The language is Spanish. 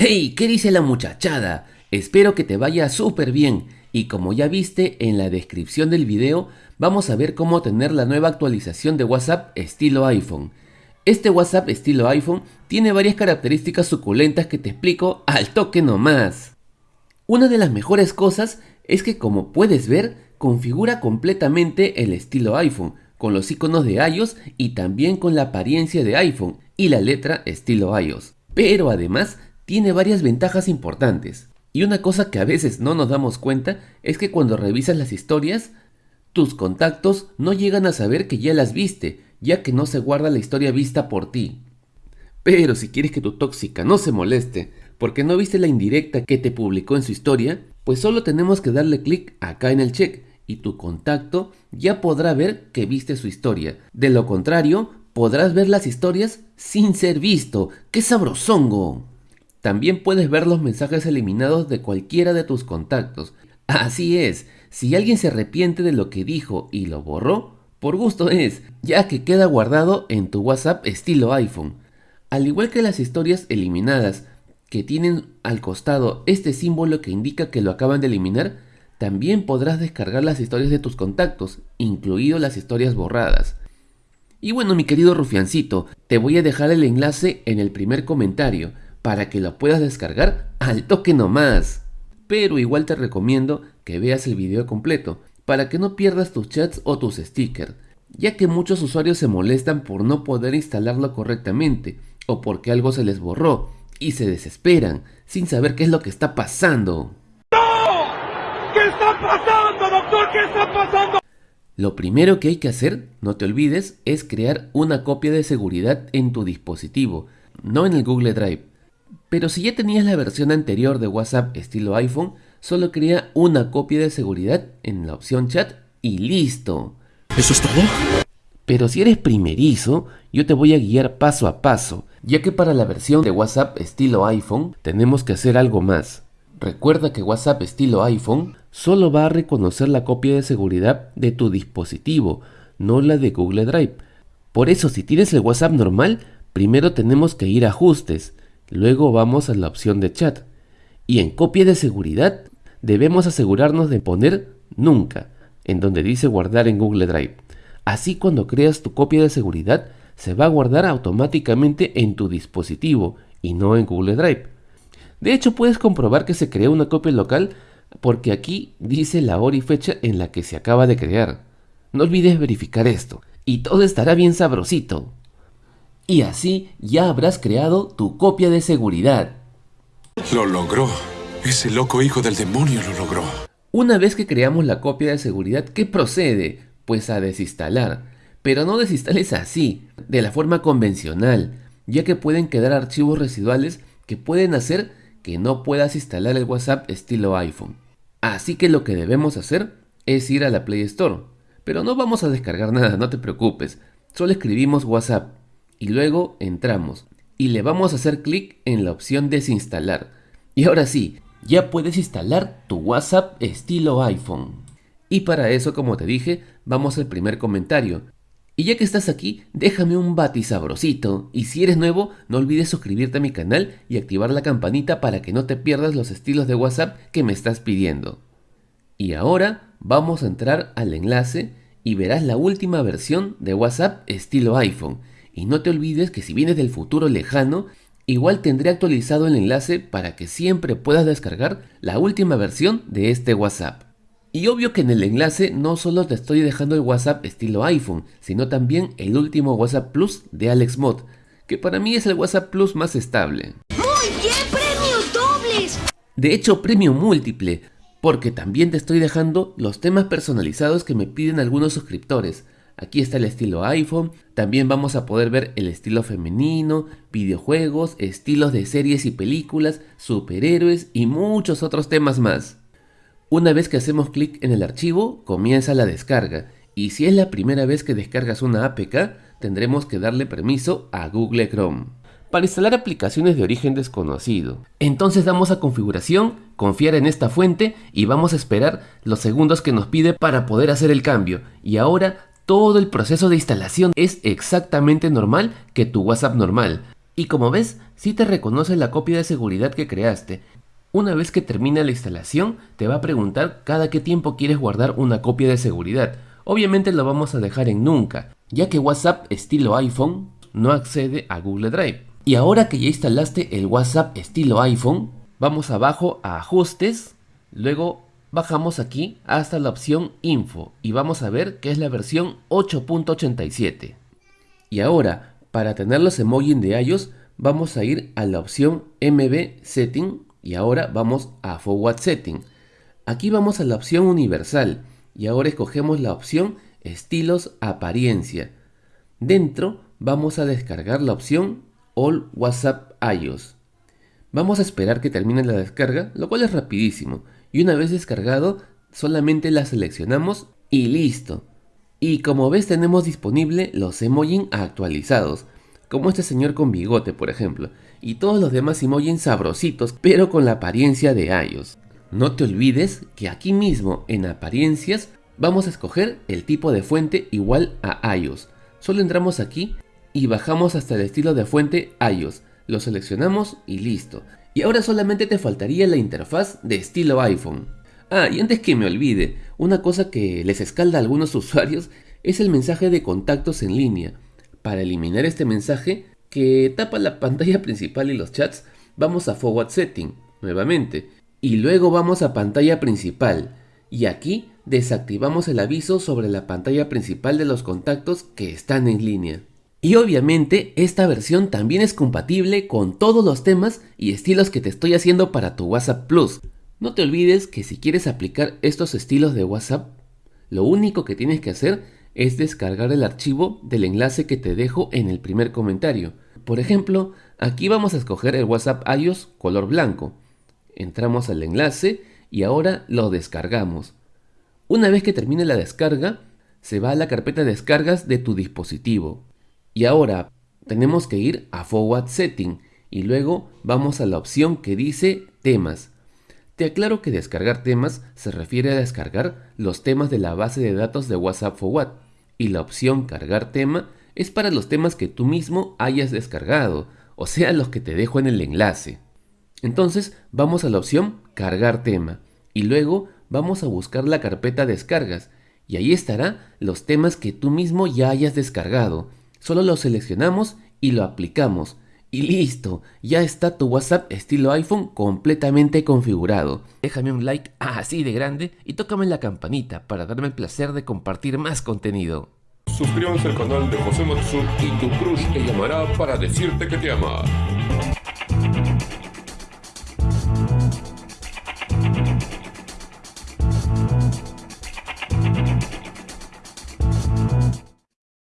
¡Hey! ¿Qué dice la muchachada? Espero que te vaya súper bien y como ya viste en la descripción del video vamos a ver cómo tener la nueva actualización de WhatsApp estilo iPhone. Este WhatsApp estilo iPhone tiene varias características suculentas que te explico al toque nomás. Una de las mejores cosas es que como puedes ver configura completamente el estilo iPhone con los iconos de iOS y también con la apariencia de iPhone y la letra estilo iOS. Pero además tiene varias ventajas importantes. Y una cosa que a veces no nos damos cuenta es que cuando revisas las historias, tus contactos no llegan a saber que ya las viste ya que no se guarda la historia vista por ti. Pero si quieres que tu tóxica no se moleste porque no viste la indirecta que te publicó en su historia, pues solo tenemos que darle clic acá en el check y tu contacto ya podrá ver que viste su historia. De lo contrario, podrás ver las historias sin ser visto. ¡Qué sabrosongo! También puedes ver los mensajes eliminados de cualquiera de tus contactos. Así es, si alguien se arrepiente de lo que dijo y lo borró, por gusto es, ya que queda guardado en tu WhatsApp estilo iPhone. Al igual que las historias eliminadas, que tienen al costado este símbolo que indica que lo acaban de eliminar, también podrás descargar las historias de tus contactos, incluido las historias borradas. Y bueno, mi querido rufiancito, te voy a dejar el enlace en el primer comentario para que lo puedas descargar al toque nomás. Pero igual te recomiendo que veas el video completo, para que no pierdas tus chats o tus stickers, ya que muchos usuarios se molestan por no poder instalarlo correctamente o porque algo se les borró y se desesperan sin saber qué es lo que está pasando. ¡No! ¿Qué está pasando, doctor? ¿Qué está pasando? Lo primero que hay que hacer, no te olvides, es crear una copia de seguridad en tu dispositivo, no en el Google Drive. Pero si ya tenías la versión anterior de WhatsApp estilo iPhone, solo crea una copia de seguridad en la opción chat y listo. ¿Eso es todo? Pero si eres primerizo, yo te voy a guiar paso a paso, ya que para la versión de WhatsApp estilo iPhone tenemos que hacer algo más. Recuerda que WhatsApp estilo iPhone solo va a reconocer la copia de seguridad de tu dispositivo, no la de Google Drive. Por eso si tienes el WhatsApp normal, primero tenemos que ir a ajustes, luego vamos a la opción de chat. Y en copia de seguridad debemos asegurarnos de poner nunca, en donde dice guardar en Google Drive. Así cuando creas tu copia de seguridad, se va a guardar automáticamente en tu dispositivo y no en Google Drive. De hecho, puedes comprobar que se creó una copia local porque aquí dice la hora y fecha en la que se acaba de crear. No olvides verificar esto y todo estará bien sabrosito. Y así ya habrás creado tu copia de seguridad. Lo logró. Ese loco hijo del demonio lo logró. Una vez que creamos la copia de seguridad, ¿qué procede? Pues a desinstalar. Pero no desinstales así, de la forma convencional, ya que pueden quedar archivos residuales que pueden hacer que no puedas instalar el WhatsApp estilo iPhone. Así que lo que debemos hacer es ir a la Play Store. Pero no vamos a descargar nada, no te preocupes. Solo escribimos WhatsApp y luego entramos y le vamos a hacer clic en la opción desinstalar. Y ahora sí, ya puedes instalar tu WhatsApp estilo iPhone. Y para eso, como te dije, vamos al primer comentario. Y ya que estás aquí, déjame un bati sabrosito. Y si eres nuevo, no olvides suscribirte a mi canal y activar la campanita para que no te pierdas los estilos de WhatsApp que me estás pidiendo. Y ahora vamos a entrar al enlace y verás la última versión de WhatsApp estilo iPhone. Y no te olvides que si vienes del futuro lejano, igual tendré actualizado el enlace para que siempre puedas descargar la última versión de este WhatsApp. Y obvio que en el enlace no solo te estoy dejando el WhatsApp estilo iPhone, sino también el último WhatsApp Plus de AlexMod, que para mí es el WhatsApp Plus más estable. ¡Muy bien! ¡Premios dobles! De hecho, premio múltiple, porque también te estoy dejando los temas personalizados que me piden algunos suscriptores. Aquí está el estilo iPhone, también vamos a poder ver el estilo femenino, videojuegos, estilos de series y películas, superhéroes y muchos otros temas más. Una vez que hacemos clic en el archivo, comienza la descarga, y si es la primera vez que descargas una APK, tendremos que darle permiso a Google Chrome para instalar aplicaciones de origen desconocido. Entonces damos a configuración, confiar en esta fuente y vamos a esperar los segundos que nos pide para poder hacer el cambio. Y ahora todo el proceso de instalación es exactamente normal que tu WhatsApp normal. Y como ves, Si te reconoce la copia de seguridad que creaste. Una vez que termina la instalación, te va a preguntar cada qué tiempo quieres guardar una copia de seguridad. Obviamente lo vamos a dejar en nunca, ya que WhatsApp estilo iPhone no accede a Google Drive. Y ahora que ya instalaste el WhatsApp estilo iPhone, vamos abajo a ajustes, luego bajamos aquí hasta la opción info y vamos a ver que es la versión 8.87. Y ahora, para tener los emojis de iOS, vamos a ir a la opción MB Setting y ahora vamos a Forward Setting. Aquí vamos a la opción universal y ahora escogemos la opción Estilos Apariencia. Dentro vamos a descargar la opción All WhatsApp iOS. Vamos a esperar que termine la descarga, lo cual es rapidísimo. Y una vez descargado, solamente la seleccionamos y listo. Y como ves tenemos disponible los emojis actualizados, como este señor con bigote por ejemplo, y todos los demás emojis sabrositos, pero con la apariencia de iOS. No te olvides que aquí mismo en apariencias vamos a escoger el tipo de fuente igual a iOS. Solo entramos aquí y bajamos hasta el estilo de fuente iOS. Lo seleccionamos y listo. Y ahora solamente te faltaría la interfaz de estilo iPhone. Ah, y antes que me olvide, una cosa que les escalda a algunos usuarios es el mensaje de contactos en línea. Para eliminar este mensaje que tapa la pantalla principal y los chats, vamos a Forward Setting nuevamente y luego vamos a pantalla principal y aquí desactivamos el aviso sobre la pantalla principal de los contactos que están en línea. Y obviamente esta versión también es compatible con todos los temas y estilos que te estoy haciendo para tu WhatsApp Plus. No te olvides que si quieres aplicar estos estilos de WhatsApp, lo único que tienes que hacer es descargar el archivo del enlace que te dejo en el primer comentario. Por ejemplo, aquí vamos a escoger el WhatsApp iOS color blanco. Entramos al enlace y ahora lo descargamos. Una vez que termine la descarga, se va a la carpeta de descargas de tu dispositivo. Y ahora tenemos que ir a Forward Setting y luego vamos a la opción que dice temas. Te aclaro que descargar temas se refiere a descargar los temas de la base de datos de WhatsApp Forward y la opción cargar tema es para los temas que tú mismo hayas descargado, o sea los que te dejo en el enlace. Entonces vamos a la opción cargar tema y luego vamos a buscar la carpeta descargas y ahí estará los temas que tú mismo ya hayas descargado Solo lo seleccionamos y lo aplicamos. Y listo, ya está tu WhatsApp estilo iPhone completamente configurado. Déjame un like así de grande y tócame la campanita para darme el placer de compartir más contenido. Suscríbanse al canal de José Matsu y tu crush te llamará para decirte que te ama.